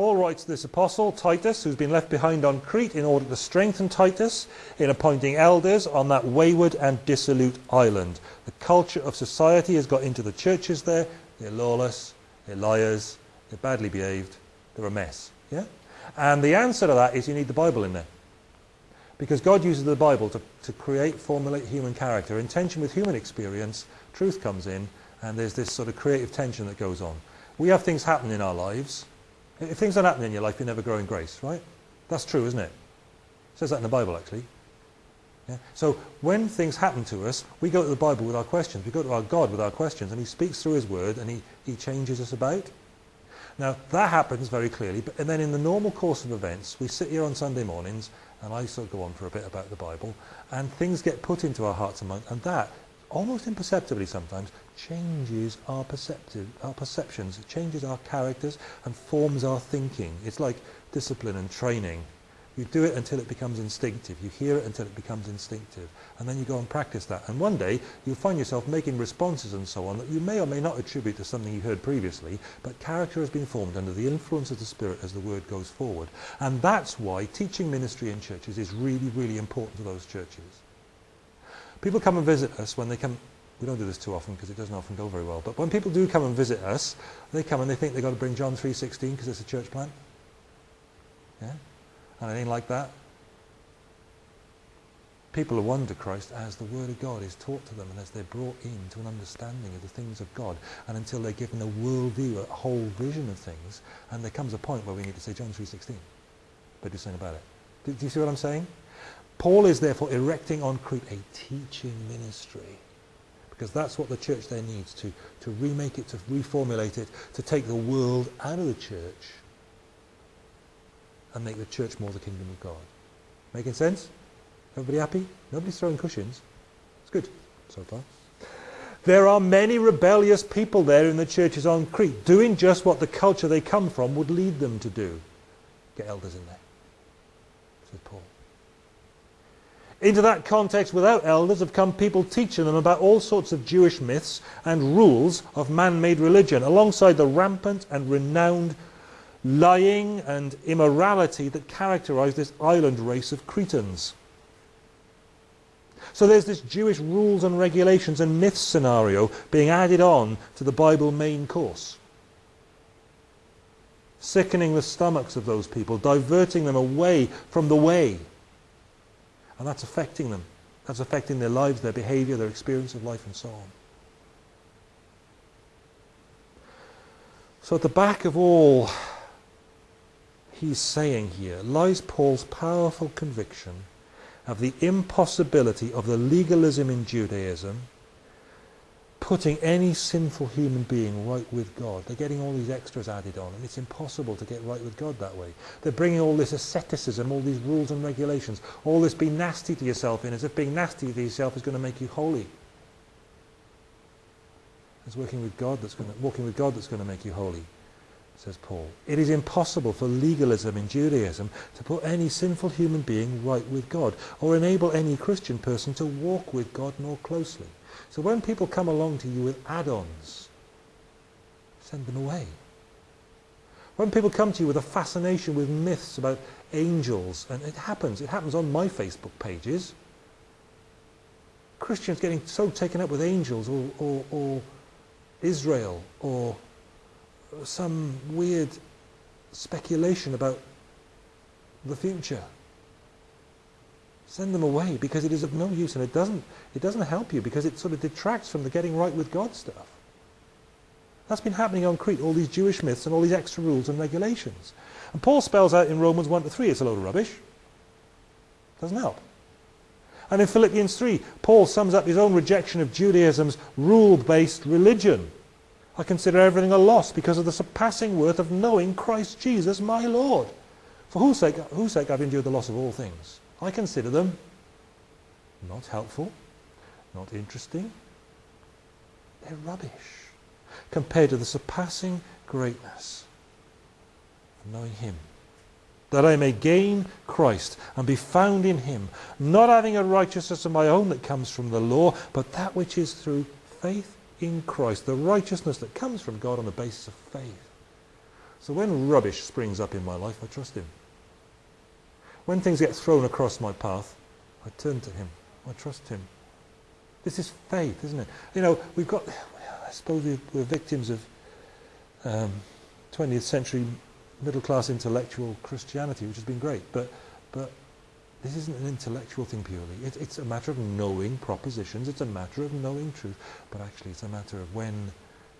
Paul writes to this apostle, Titus, who's been left behind on Crete in order to strengthen Titus in appointing elders on that wayward and dissolute island. The culture of society has got into the churches there. They're lawless, they're liars, they're badly behaved, they're a mess. Yeah? And the answer to that is you need the Bible in there. Because God uses the Bible to, to create, formulate human character. In tension with human experience, truth comes in, and there's this sort of creative tension that goes on. We have things happen in our lives if things don't happen in your life, you never grow in grace, right? That's true, isn't it? It says that in the Bible, actually. Yeah? So when things happen to us, we go to the Bible with our questions. We go to our God with our questions, and he speaks through his word, and he, he changes us about. Now, that happens very clearly, but and then in the normal course of events, we sit here on Sunday mornings, and I sort of go on for a bit about the Bible, and things get put into our hearts and minds, and that, almost imperceptibly sometimes, changes our perceptive, our perceptions, changes our characters and forms our thinking. It's like discipline and training. You do it until it becomes instinctive. You hear it until it becomes instinctive. And then you go and practice that. And one day you'll find yourself making responses and so on that you may or may not attribute to something you heard previously, but character has been formed under the influence of the Spirit as the word goes forward. And that's why teaching ministry in churches is really, really important to those churches. People come and visit us when they come we don't do this too often because it doesn't often go very well. But when people do come and visit us, they come and they think they've got to bring John 3.16 because it's a church plant. Yeah? And anything like that. People are won to Christ as the Word of God is taught to them and as they're brought into an understanding of the things of God and until they're given a worldview, a whole vision of things. And there comes a point where we need to say John 3.16. But do something about it. Do, do you see what I'm saying? Paul is therefore erecting on Crete a teaching ministry because that's what the church there needs to, to remake it, to reformulate it, to take the world out of the church and make the church more the kingdom of God. Making sense? Everybody happy? Nobody's throwing cushions. It's good so far. There are many rebellious people there in the churches on Crete doing just what the culture they come from would lead them to do. Get elders in there, says Paul. Into that context, without elders, have come people teaching them about all sorts of Jewish myths and rules of man-made religion, alongside the rampant and renowned lying and immorality that characterized this island race of Cretans. So there's this Jewish rules and regulations and myths scenario being added on to the Bible main course. Sickening the stomachs of those people, diverting them away from the way and that's affecting them. That's affecting their lives, their behavior, their experience of life, and so on. So at the back of all he's saying here lies Paul's powerful conviction of the impossibility of the legalism in Judaism putting any sinful human being right with God. They're getting all these extras added on, and it's impossible to get right with God that way. They're bringing all this asceticism, all these rules and regulations, all this being nasty to yourself in, as if being nasty to yourself is going to make you holy. It's working with God that's going to, walking with God that's going to make you holy, says Paul. It is impossible for legalism in Judaism to put any sinful human being right with God, or enable any Christian person to walk with God more closely. So when people come along to you with add-ons, send them away. When people come to you with a fascination with myths about angels, and it happens, it happens on my Facebook pages, Christians getting so taken up with angels or, or, or Israel or some weird speculation about the future. Send them away because it is of no use and it doesn't, it doesn't help you because it sort of detracts from the getting right with God stuff. That's been happening on Crete, all these Jewish myths and all these extra rules and regulations. And Paul spells out in Romans 1 to 3, it's a load of rubbish. Doesn't help. And in Philippians 3, Paul sums up his own rejection of Judaism's rule-based religion. I consider everything a loss because of the surpassing worth of knowing Christ Jesus my Lord. For whose sake, whose sake I've endured the loss of all things I consider them not helpful, not interesting. They're rubbish compared to the surpassing greatness of knowing him. That I may gain Christ and be found in him, not having a righteousness of my own that comes from the law, but that which is through faith in Christ, the righteousness that comes from God on the basis of faith. So when rubbish springs up in my life, I trust him. When things get thrown across my path, I turn to him. I trust him. This is faith, isn't it? You know, we've got, I suppose we're victims of um, 20th century middle class intellectual Christianity, which has been great, but, but this isn't an intellectual thing purely. It, it's a matter of knowing propositions, it's a matter of knowing truth, but actually it's a matter of when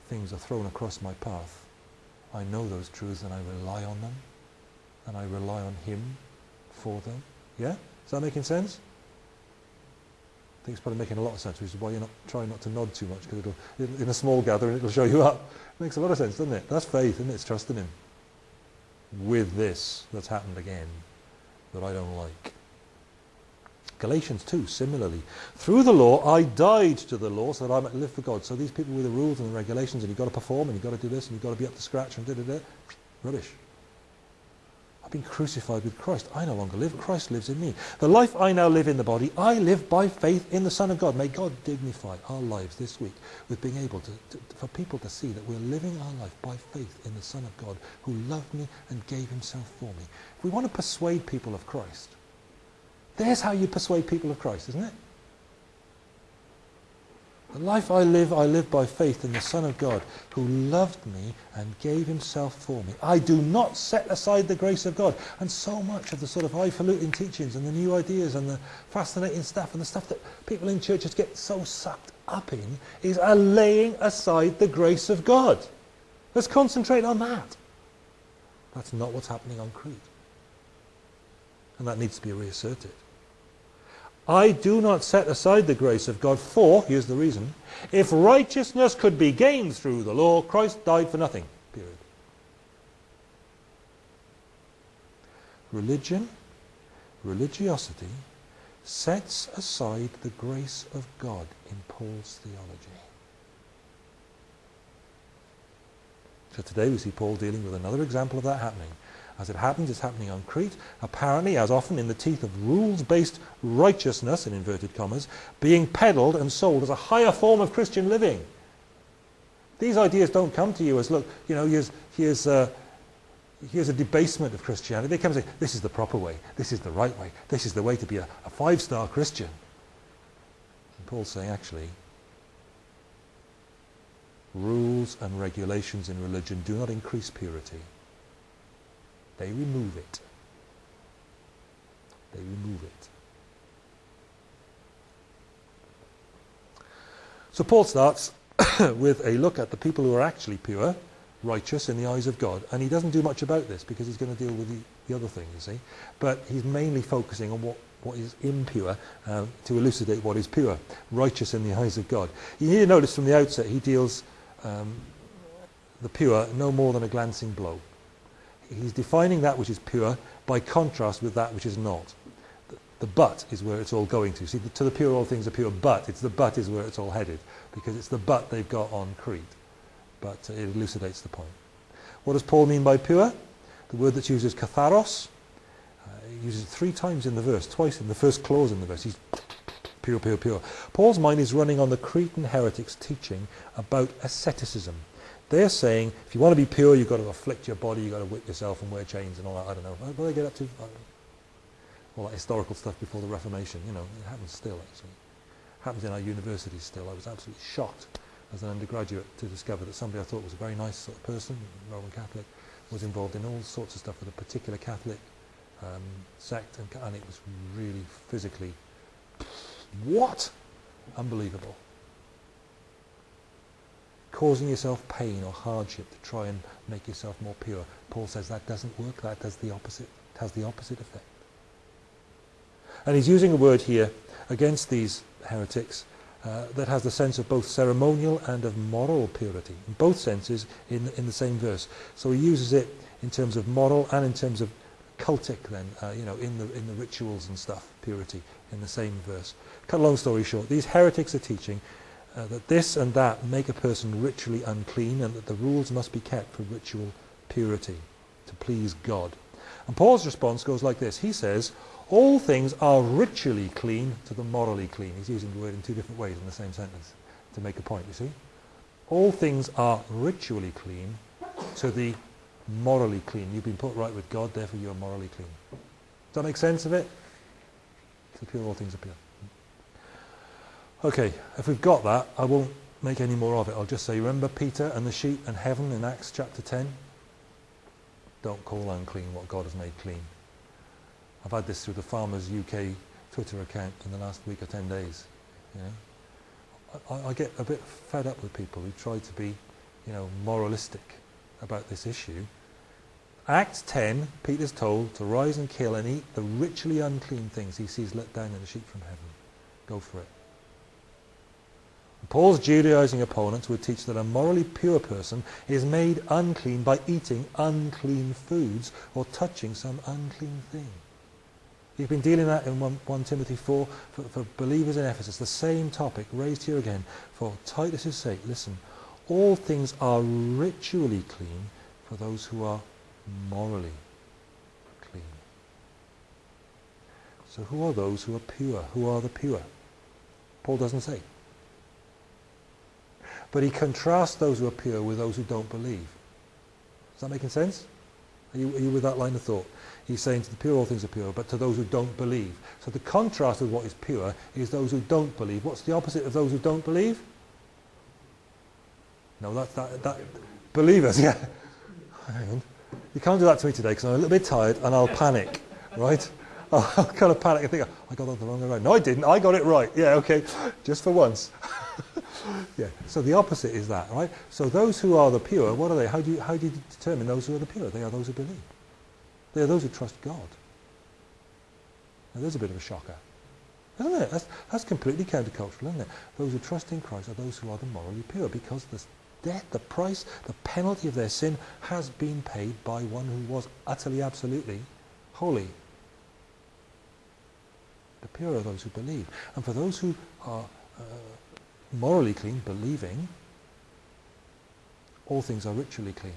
things are thrown across my path, I know those truths and I rely on them, and I rely on Him for them. Yeah? Is that making sense? I think it's probably making a lot of sense, which is why you're not trying not to nod too much, because it'll, it'll, in a small gathering it'll show you up. It makes a lot of sense, doesn't it? That's faith, isn't it? It's trusting Him with this that's happened again that I don't like. Galatians 2, similarly. Through the law, I died to the law so that I might live for God. So these people with the rules and the regulations, and you've got to perform, and you've got to do this, and you've got to be up to scratch, and da da da, rubbish. Been crucified with Christ. I no longer live. Christ lives in me. The life I now live in the body, I live by faith in the Son of God. May God dignify our lives this week with being able to, to, for people to see that we're living our life by faith in the Son of God who loved me and gave himself for me. If we want to persuade people of Christ, there's how you persuade people of Christ, isn't it? The life I live, I live by faith in the Son of God, who loved me and gave himself for me. I do not set aside the grace of God. And so much of the sort of highfalutin teachings and the new ideas and the fascinating stuff and the stuff that people in churches get so sucked up in is a laying aside the grace of God. Let's concentrate on that. That's not what's happening on Crete. And that needs to be reasserted. I do not set aside the grace of God, for, here's the reason, if righteousness could be gained through the law, Christ died for nothing. Period. Religion, religiosity, sets aside the grace of God in Paul's theology. So today we see Paul dealing with another example of that happening. As it happens, it's happening on Crete, apparently, as often in the teeth of rules-based righteousness, in inverted commas, being peddled and sold as a higher form of Christian living. These ideas don't come to you as, look, you know, here's, here's, uh, here's a debasement of Christianity. They come and say, this is the proper way, this is the right way, this is the way to be a, a five-star Christian. And Paul's saying, actually, rules and regulations in religion do not increase purity. They remove it. They remove it. So Paul starts with a look at the people who are actually pure, righteous in the eyes of God. And he doesn't do much about this because he's going to deal with the, the other thing, you see. But he's mainly focusing on what, what is impure um, to elucidate what is pure, righteous in the eyes of God. You notice from the outset he deals um, the pure no more than a glancing blow he's defining that which is pure by contrast with that which is not. The, the but is where it's all going to. See, the, to the pure all things are pure, but it's the but is where it's all headed, because it's the but they've got on Crete. But uh, it elucidates the point. What does Paul mean by pure? The word that uses katharos, uh, he uses it three times in the verse, twice in the first clause in the verse. He's pure, pure, pure. Paul's mind is running on the Cretan heretics' teaching about asceticism. They're saying if you want to be pure, you've got to afflict your body, you've got to whip yourself and wear chains and all that. I don't know. What they get up to? All that historical stuff before the Reformation. You know, it happens still, actually. It happens in our universities still. I was absolutely shocked as an undergraduate to discover that somebody I thought was a very nice sort of person, Roman Catholic, was involved in all sorts of stuff with a particular Catholic um, sect, and, and it was really physically, what? Unbelievable causing yourself pain or hardship to try and make yourself more pure. Paul says that doesn't work, that does the opposite, it has the opposite effect. And he's using a word here against these heretics uh, that has the sense of both ceremonial and of moral purity, in both senses in, in the same verse. So he uses it in terms of moral and in terms of cultic then, uh, you know, in the, in the rituals and stuff, purity, in the same verse. Cut a long story short, these heretics are teaching uh, that this and that make a person ritually unclean and that the rules must be kept for ritual purity to please God. And Paul's response goes like this. He says, all things are ritually clean to the morally clean. He's using the word in two different ways in the same sentence to make a point, you see. All things are ritually clean to the morally clean. You've been put right with God, therefore you are morally clean. Does that make sense of it? To pure, all things are pure. Okay, if we've got that, I won't make any more of it. I'll just say, remember Peter and the sheep and heaven in Acts chapter 10? Don't call unclean what God has made clean. I've had this through the Farmers UK Twitter account in the last week or 10 days. You know? I, I get a bit fed up with people who try to be, you know, moralistic about this issue. Acts 10, Peter's told to rise and kill and eat the ritually unclean things he sees let down in the sheep from heaven. Go for it. Paul's Judaizing opponents would teach that a morally pure person is made unclean by eating unclean foods or touching some unclean thing. You've been dealing that in 1, 1 Timothy 4 for, for, believers in Ephesus. The same topic raised here again. For Titus' sake, listen, all things are ritually clean for those who are morally clean. So who are those who are pure? Who are the pure? Paul doesn't say. But he contrasts those who are pure with those who don't believe. Is that making sense? Are you, are you with that line of thought? He's saying to the pure all things are pure, but to those who don't believe. So the contrast with what is pure is those who don't believe. What's the opposite of those who don't believe? No, that's that, that believers, yeah. You can't do that to me today because I'm a little bit tired and I'll panic, right? I'll kind of panic and think, oh, I got that the wrong way around. No, I didn't. I got it right. Yeah, okay. Just for once. yeah. So the opposite is that, right? So those who are the pure, what are they? How do you, how do you determine those who are the pure? They are those who believe. They are those who trust God. Now there's a bit of a shocker. Isn't it? That's, that's completely countercultural, isn't it? Those who trust in Christ are those who are the morally pure because the death, the price, the penalty of their sin has been paid by one who was utterly, absolutely holy. The pure are those who believe. And for those who are uh, morally clean, believing, all things are ritually clean.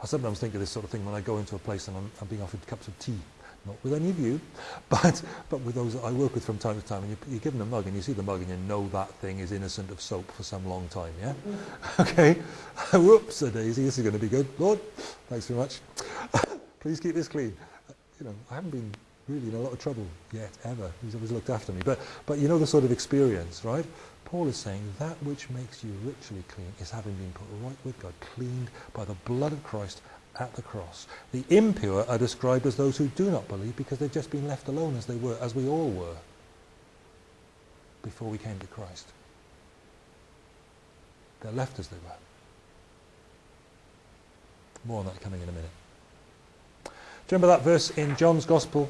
I sometimes think of this sort of thing when I go into a place and I'm, I'm being offered cups of tea. Not with any of you, but, but with those that I work with from time to time. And you, you give them a mug and you see the mug and you know that thing is innocent of soap for some long time, yeah? okay? Whoops, a daisy, this is going to be good. Lord, thanks very much. Please keep this clean. Uh, you know, I haven't been really in a lot of trouble yet, ever. He's always looked after me. But, but you know the sort of experience, right? Paul is saying that which makes you ritually clean is having been put right with God, cleaned by the blood of Christ at the cross. The impure are described as those who do not believe because they've just been left alone as they were, as we all were before we came to Christ. They're left as they were. More on that coming in a minute. Do you remember that verse in John's Gospel?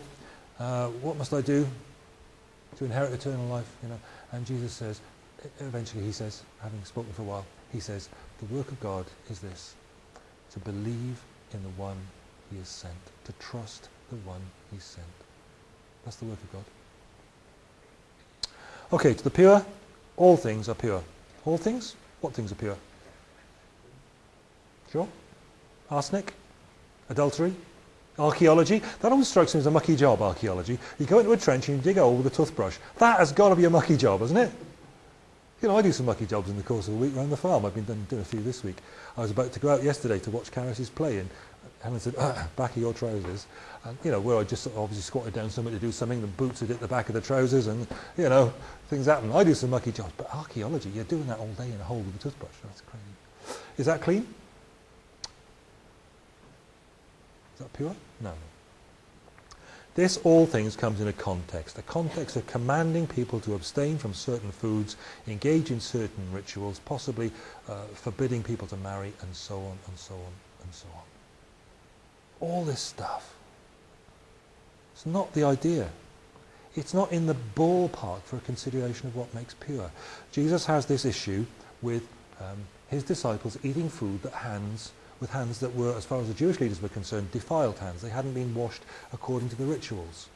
Uh, what must I do to inherit eternal life? You know, and Jesus says, eventually he says, having spoken for a while, he says, the work of God is this, to believe in the one he has sent, to trust the one he sent. That's the work of God. Okay, to the pure, all things are pure. All things? What things are pure? Sure? Arsenic? Adultery? Archaeology? That always strikes me as a mucky job, archaeology. You go into a trench and you dig a hole with a toothbrush. That has got to be a mucky job, hasn't it? You know, I do some mucky jobs in the course of a week around the farm. I've been doing a few this week. I was about to go out yesterday to watch Caris's play and Helen said, ah, back of your trousers. And, you know, where I just obviously squatted down somewhere to do something, the boots had hit the back of the trousers and, you know, things happen. I do some mucky jobs, but archaeology, you're doing that all day in a hole with a toothbrush. That's crazy. Is that clean? Is pure? No. This all things comes in a context, a context of commanding people to abstain from certain foods, engage in certain rituals, possibly uh, forbidding people to marry, and so on and so on and so on. All this stuff. It's not the idea. It's not in the ballpark for a consideration of what makes pure. Jesus has this issue with um, his disciples eating food that hands with hands that were, as far as the Jewish leaders were concerned, defiled hands. They hadn't been washed according to the rituals.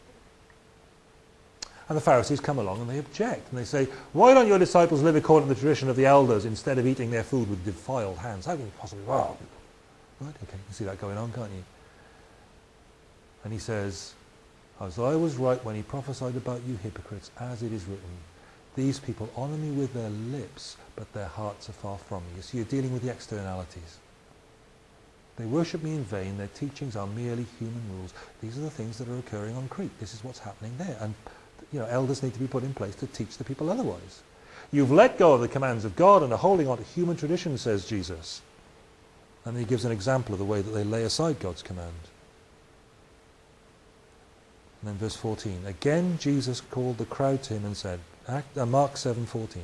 And the Pharisees come along and they object. And they say, why don't your disciples live according to the tradition of the elders instead of eating their food with defiled hands? How can you possibly... Right, okay, you can see that going on, can't you? And he says, Isaiah was right when he prophesied about you hypocrites, as it is written, These people honour me with their lips, but their hearts are far from me. You see, you're dealing with the externalities. They worship me in vain. Their teachings are merely human rules. These are the things that are occurring on Crete. This is what's happening there. And you know, elders need to be put in place to teach the people otherwise. You've let go of the commands of God and are holding on to human tradition, says Jesus. And he gives an example of the way that they lay aside God's command. And then verse 14. Again Jesus called the crowd to him and said, uh, Mark 7:14.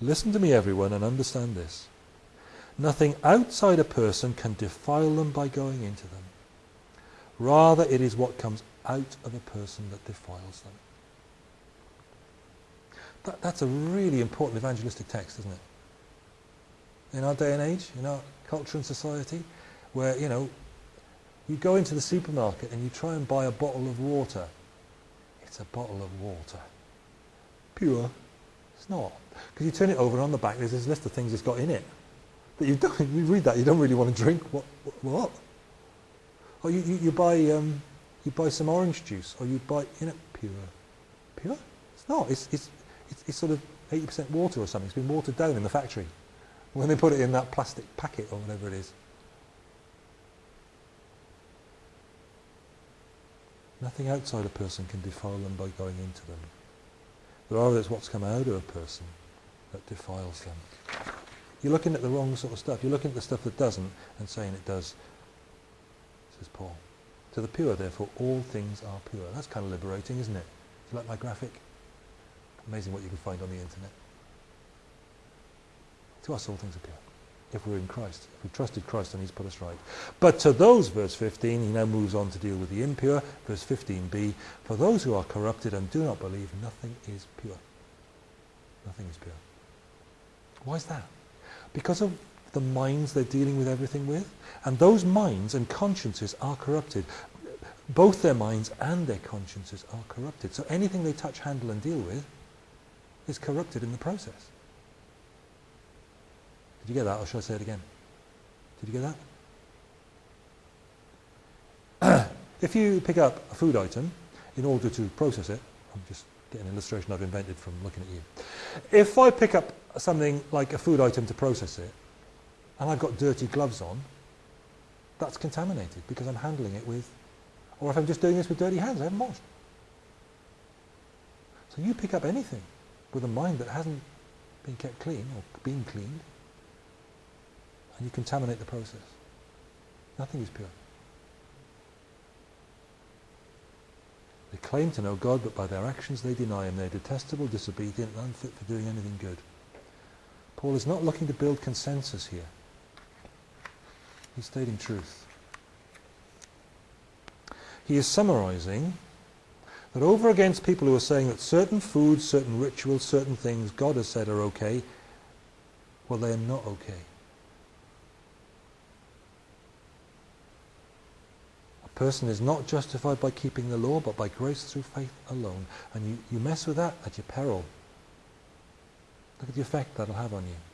Listen to me everyone and understand this. Nothing outside a person can defile them by going into them. Rather it is what comes out of a person that defiles them. That, that's a really important evangelistic text, isn't it? In our day and age, in our culture and society, where, you know, you go into the supermarket and you try and buy a bottle of water. It's a bottle of water. Pure. It's not. Because you turn it over and on the back there's this list of things it's got in it. That you don't, you read that, you don't really want to drink. What? What? Or you, you, you buy, um, you buy some orange juice, or you buy, you know, pure. Pure? It's not. It's, it's, it's, it's sort of 80% water or something. It's been watered down in the factory when they put it in that plastic packet or whatever it is. Nothing outside a person can defile them by going into them. Rather, it's what's come out of a person that defiles them. You're looking at the wrong sort of stuff. You're looking at the stuff that doesn't and saying it does, says Paul. To the pure, therefore, all things are pure. That's kind of liberating, isn't it? Do you like my graphic? Amazing what you can find on the internet. To us, all things are pure. If we're in Christ, if we've trusted Christ and He's put us right. But to those, verse 15, he now moves on to deal with the impure. Verse 15b, for those who are corrupted and do not believe, nothing is pure. Nothing is pure. Why is that? Because of the minds they're dealing with everything with. And those minds and consciences are corrupted. Both their minds and their consciences are corrupted. So anything they touch, handle and deal with is corrupted in the process. Did you get that, or shall I say it again? Did you get that? if you pick up a food item in order to process it, I'm just an illustration I've invented from looking at you. If I pick up something like a food item to process it, and I've got dirty gloves on, that's contaminated because I'm handling it with, or if I'm just doing this with dirty hands, I haven't washed. So you pick up anything with a mind that hasn't been kept clean or been cleaned, and you contaminate the process. Nothing is pure. They claim to know God, but by their actions they deny Him. They're detestable, disobedient, and unfit for doing anything good. Paul is not looking to build consensus here. He's stating truth. He is summarizing that over against people who are saying that certain foods, certain rituals, certain things God has said are okay, well, they are not okay. Person is not justified by keeping the law, but by grace through faith alone. And you, you mess with that at your peril. Look at the effect that'll have on you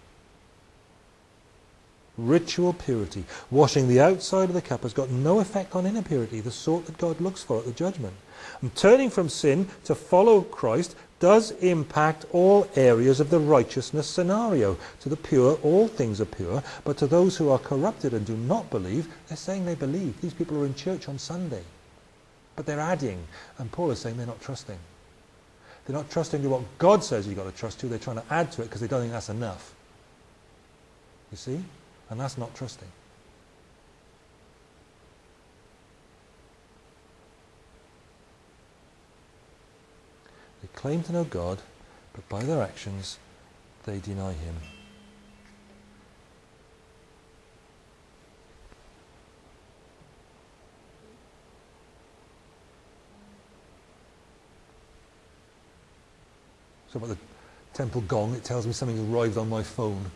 ritual purity. Washing the outside of the cup has got no effect on inner purity, the sort that God looks for at the judgment. And turning from sin to follow Christ does impact all areas of the righteousness scenario. To the pure, all things are pure, but to those who are corrupted and do not believe, they're saying they believe. These people are in church on Sunday, but they're adding, and Paul is saying they're not trusting. They're not trusting to what God says you've got to trust to, they're trying to add to it because they don't think that's enough. You see? And that's not trusting. They claim to know God, but by their actions they deny him. So about the temple gong, it tells me something's arrived on my phone.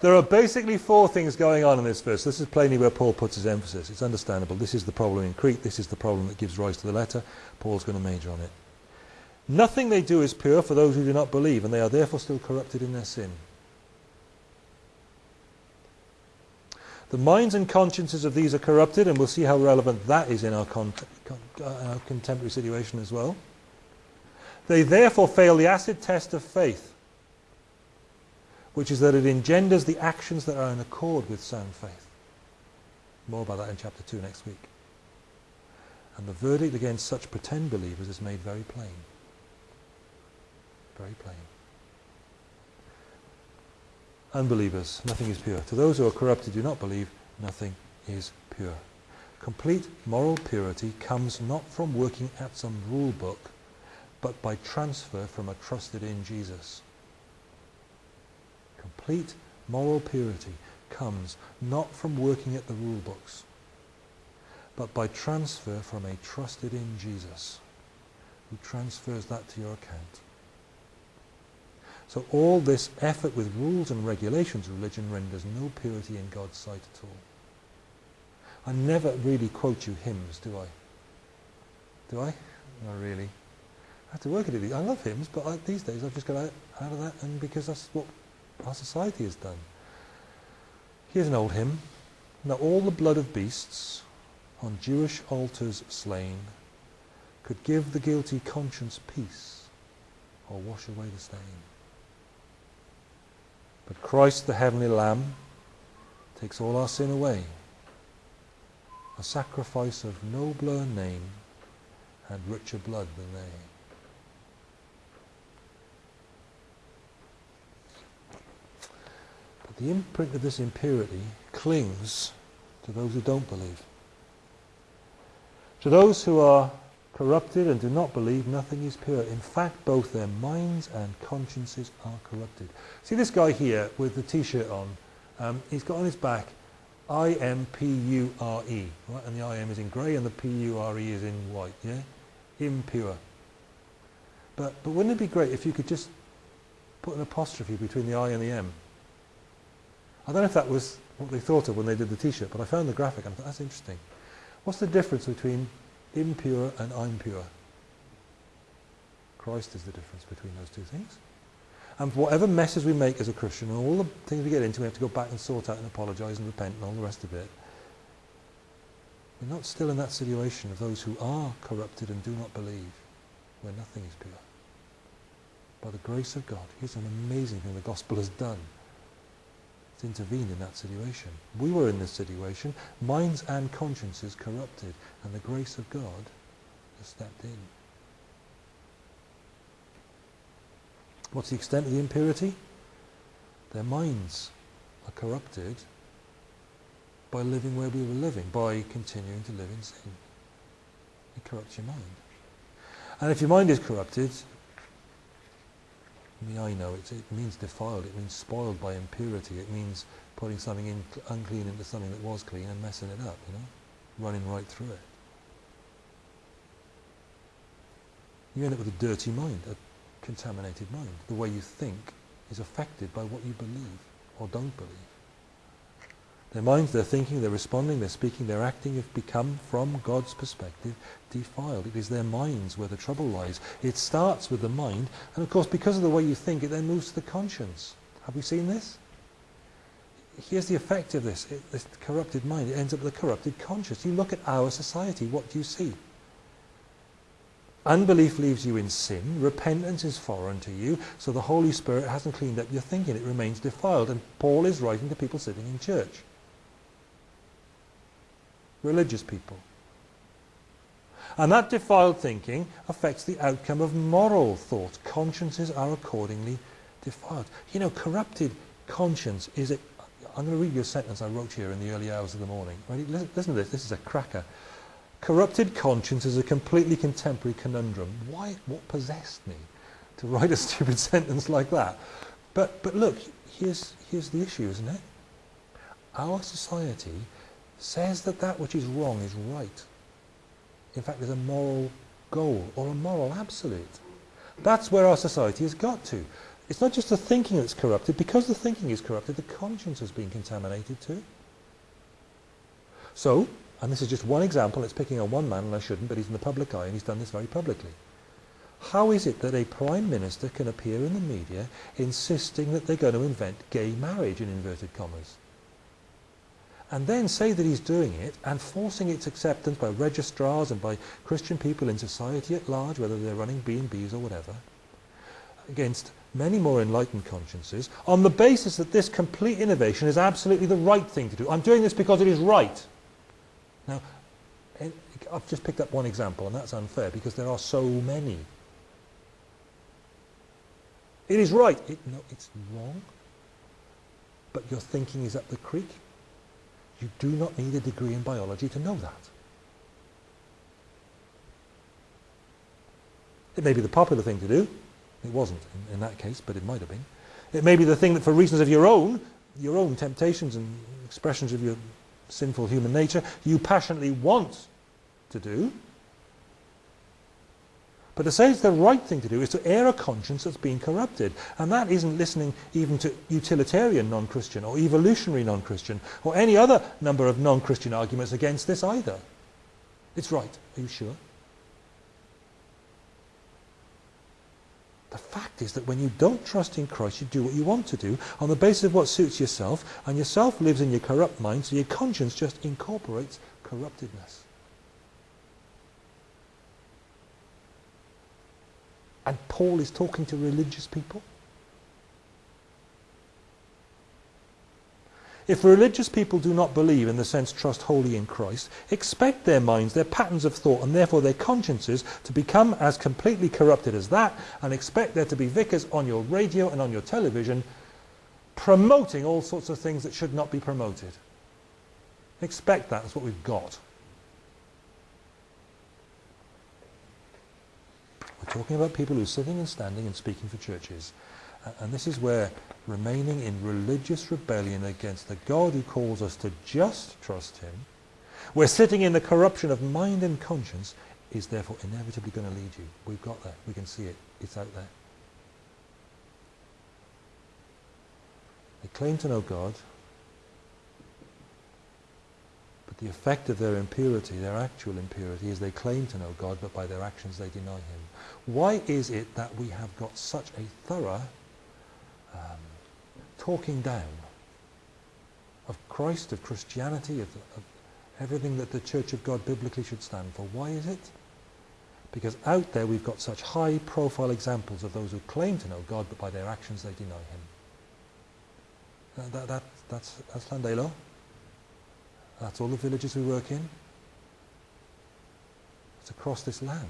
There are basically four things going on in this verse. This is plainly where Paul puts his emphasis. It's understandable. This is the problem in Crete. This is the problem that gives rise to the letter. Paul's going to major on it. Nothing they do is pure for those who do not believe, and they are therefore still corrupted in their sin. The minds and consciences of these are corrupted, and we'll see how relevant that is in our, con- con- our contemporary situation as well. They therefore fail the acid test of faith, which is that it engenders the actions that are in accord with sound faith. More about that in chapter 2 next week. And the verdict against such pretend believers is made very plain. Very plain. Unbelievers, nothing is pure. To those who are corrupted, do not believe, nothing is pure. Complete moral purity comes not from working at some rule book, but by transfer from a trusted in Jesus. Complete moral purity comes not from working at the rule books, but by transfer from a trusted in Jesus, who transfers that to your account. So all this effort with rules and regulations religion renders no purity in God's sight at all. I never really quote you hymns, do I? Do I? Not really. I have to work at it. I love hymns, but I, these days I've just got out, out of that, and because that's what our society has done. Here's an old hymn. Now all the blood of beasts on Jewish altars slain could give the guilty conscience peace or wash away the stain. But Christ the heavenly Lamb takes all our sin away, a sacrifice of nobler name and richer blood than they. The imprint of this impurity clings to those who don't believe. To those who are corrupted and do not believe nothing is pure. In fact, both their minds and consciences are corrupted. See this guy here with the t-shirt on? Um, he's got on his back I-M-P-U-R-E, right? And the I-M is in grey and the P-U-R-E is in white, yeah? Impure. But, but wouldn't it be great if you could just put an apostrophe between the I and the M? I don't know if that was what they thought of when they did the t-shirt, but I found the graphic and I thought, that's interesting. What's the difference between impure and I'm. Christ is the difference between those two things. And whatever messes we make as a Christian, and all the things we get into, we have to go back and sort out and apologise and repent and all the rest of it. We're not still in that situation of those who are corrupted and do not believe, where nothing is pure. By the grace of God, here's an amazing thing the gospel has done to intervene in that situation. We were in this situation, minds and consciences corrupted, and the grace of God has stepped in. What's the extent of the impurity? Their minds are corrupted by living where we were living, by continuing to live in sin. It corrupts your mind. And if your mind is corrupted, I know it, it means defiled, it means spoiled by impurity, it means putting something in unclean into something that was clean and messing it up, you know, running right through it. You end up with a dirty mind, a contaminated mind. The way you think is affected by what you believe or don't believe. Their minds, their thinking, their responding, their speaking, their acting have become, from God's perspective, defiled. It is their minds where the trouble lies. It starts with the mind, and of course, because of the way you think, it then moves to the conscience. Have we seen this? Here's the effect of this, it, this corrupted mind. It ends up with a corrupted conscience. You look at our society, what do you see? Unbelief leaves you in sin. Repentance is foreign to you. So the Holy Spirit hasn't cleaned up your thinking. It remains defiled. And Paul is writing to people sitting in church religious people. And that defiled thinking affects the outcome of moral thought. Consciences are accordingly defiled. You know, corrupted conscience is it. I'm going to read you a sentence I wrote here in the early hours of the morning. Ready? Listen, listen to this. This is a cracker. Corrupted conscience is a completely contemporary conundrum. Why? What possessed me to write a stupid sentence like that? But but look, here's here's the issue, isn't it? Our society says that that which is wrong is right. In fact, there's a moral goal or a moral absolute. That's where our society has got to. It's not just the thinking that's corrupted. Because the thinking is corrupted, the conscience has been contaminated too. So, and this is just one example, it's picking on one man, and I shouldn't, but he's in the public eye, and he's done this very publicly. How is it that a prime minister can appear in the media insisting that they're going to invent gay marriage in inverted commas? And then say that he's doing it and forcing its acceptance by registrars and by Christian people in society at large, whether they're running B&Bs or whatever, against many more enlightened consciences, on the basis that this complete innovation is absolutely the right thing to do. I'm doing this because it is right. Now, eh, I've just picked up one example, and that's unfair because there are so many. It is right. It, no, it's wrong. But your thinking is up the creek. You do not need a degree in biology to know that. It may be the popular thing to do. It wasn't in, in, that case, but it might have been. It may be the thing that for reasons of your own, your own temptations and expressions of your sinful human nature, you passionately want to do. But to say it's the right thing to do is to air a conscience that's been corrupted. And that isn't listening even to utilitarian non-Christian or evolutionary non-Christian or any other number of non-Christian arguments against this either. It's right. Are you sure? The fact is that when you don't trust in Christ, you do what you want to do on the basis of what suits yourself, and yourself lives in your corrupt mind, so your conscience just incorporates corruptedness. And Paul is talking to religious people. If religious people do not believe, in the sense trust wholly in Christ, expect their minds, their patterns of thought, and therefore their consciences to become as completely corrupted as that, and expect there to be vicars on your radio and on your television promoting all sorts of things that should not be promoted. Expect that. That's what we've got. Talking about people who are sitting and standing and speaking for churches. Uh, and this is where remaining in religious rebellion against the God who calls us to just trust him, where sitting in the corruption of mind and conscience is therefore inevitably going to lead you. We've got that. We can see it. It's out there. They claim to know God, the effect of their impurity, their actual impurity, is they claim to know God, but by their actions they deny him. Why is it that we have got such a thorough um, talking down of Christ, of Christianity, of, of everything that the Church of God biblically should stand for? Why is it? Because out there we've got such high profile examples of those who claim to know God, but by their actions they deny him. That, that, that, that's, that's Llandeilo. That's all the villages we work in. It's across this land.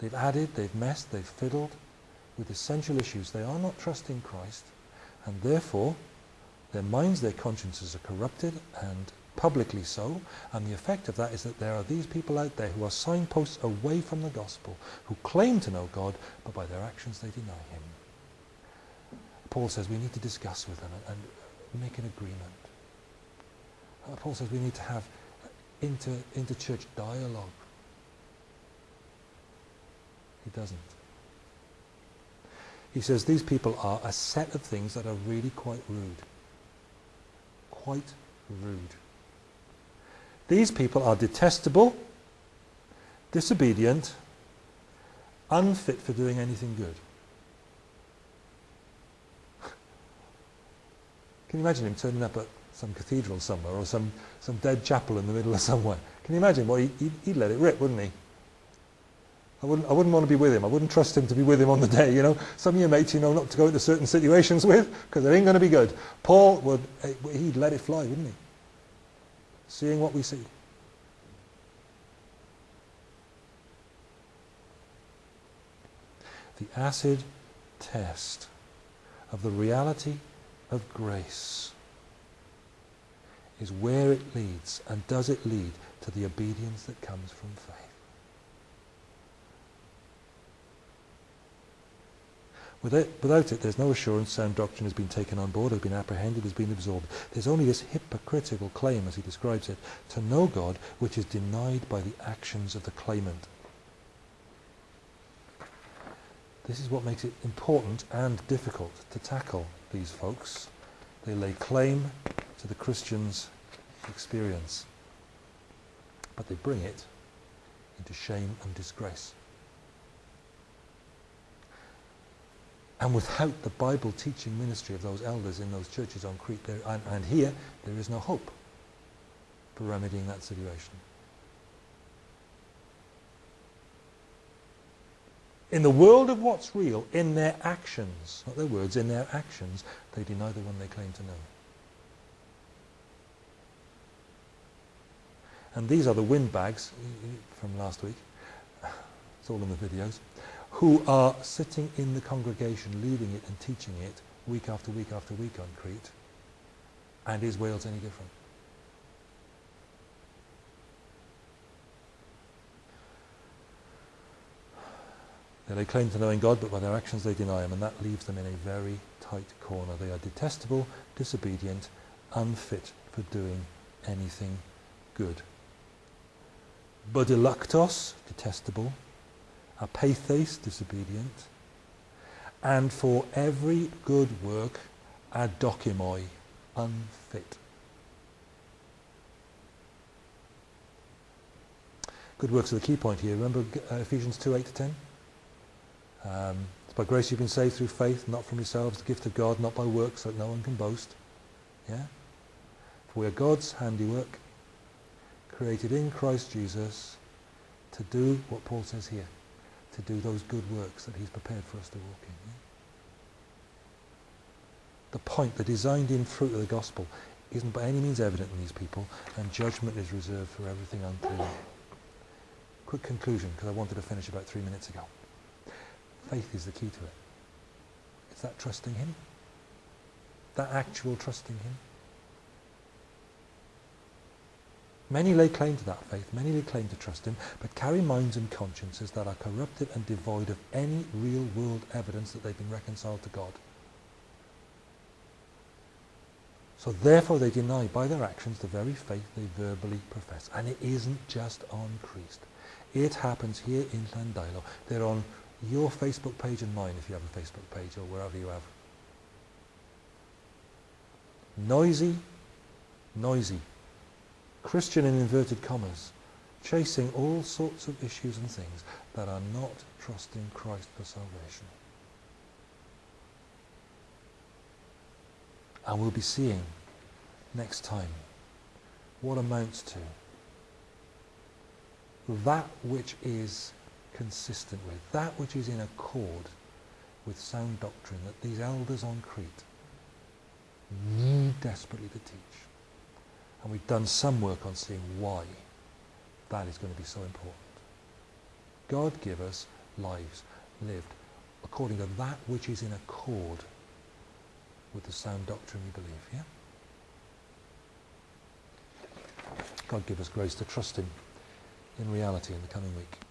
They've added, they've messed, they've fiddled with essential issues. They are not trusting Christ, and therefore their minds, their consciences are corrupted, and publicly so, and the effect of that is that there are these people out there who are signposts away from the gospel, who claim to know God, but by their actions they deny him. Paul says we need to discuss with them and, and make an agreement. Uh, Paul says we need to have inter, inter-church dialogue. He doesn't. He says these people are a set of things that are really quite rude. Quite rude. These people are detestable, disobedient, unfit for doing anything good. Can you imagine him turning up at some cathedral somewhere or some, some dead chapel in the middle of somewhere? Can you imagine? Well, he, he'd, he'd let it rip, wouldn't he? I wouldn't, I wouldn't want to be with him. I wouldn't trust him to be with him on the day, you know. Some of your mates you know not to go into certain situations with because it ain't going to be good. Paul would, eh, he'd let it fly, wouldn't he? Seeing what we see. The acid test of the reality of grace is where it leads, and does it lead to the obedience that comes from faith. Without, without it, there's no assurance sound doctrine has been taken on board, has been apprehended, has been absorbed. There's only this hypocritical claim, as he describes it, to know God, which is denied by the actions of the claimant. This is what makes it important and difficult to tackle these folks. They lay claim to the Christian's experience, but they bring it into shame and disgrace. And without the Bible teaching ministry of those elders in those churches on Crete there, and, and here, there is no hope for remedying that situation. In the world of what's real, in their actions, not their words, in their actions, they deny the one they claim to know. And these are the windbags from last week. It's all in the videos who are sitting in the congregation, leading it and teaching it week after week after week on Crete. And is Wales any different? They claim to knowing God, but by their actions they deny him, and that leaves them in a very tight corner. They are detestable, disobedient, unfit for doing anything good. Bodilactos, detestable, apathes, disobedient, and for every good work, adokimoi, unfit. Good works are the key point here. Remember uh, Ephesians 2, 8 to 10? Um, it's by grace you've been saved through faith, not from yourselves, the gift of God, not by works, so that no one can boast. Yeah? For we are God's handiwork, created in Christ Jesus to do what Paul says here to do those good works that he's prepared for us to walk in. Yeah? The point, the designed in fruit of the gospel isn't by any means evident in these people and judgment is reserved for everything unclean. Quick conclusion, because I wanted to finish about three minutes ago. Faith is the key to it. It's that trusting him. That actual trusting him. Many lay claim to that faith, many lay claim to trust him, but carry minds and consciences that are corrupted and devoid of any real world evidence that they've been reconciled to God. So therefore they deny by their actions the very faith they verbally profess. And it isn't just on Crete. It happens here in Llandeilo. They're on your Facebook page and mine if you have a Facebook page or wherever you have. Noisy, noisy Christian in inverted commas, chasing all sorts of issues and things that are not trusting Christ for salvation. And we'll be seeing next time what amounts to that which is consistent with, that which is in accord with sound doctrine that these elders on Crete need desperately to teach. And we've done some work on seeing why that is going to be so important. God give us lives lived according to that which is in accord with the sound doctrine we believe, yeah? God give us grace to trust him in reality in the coming week.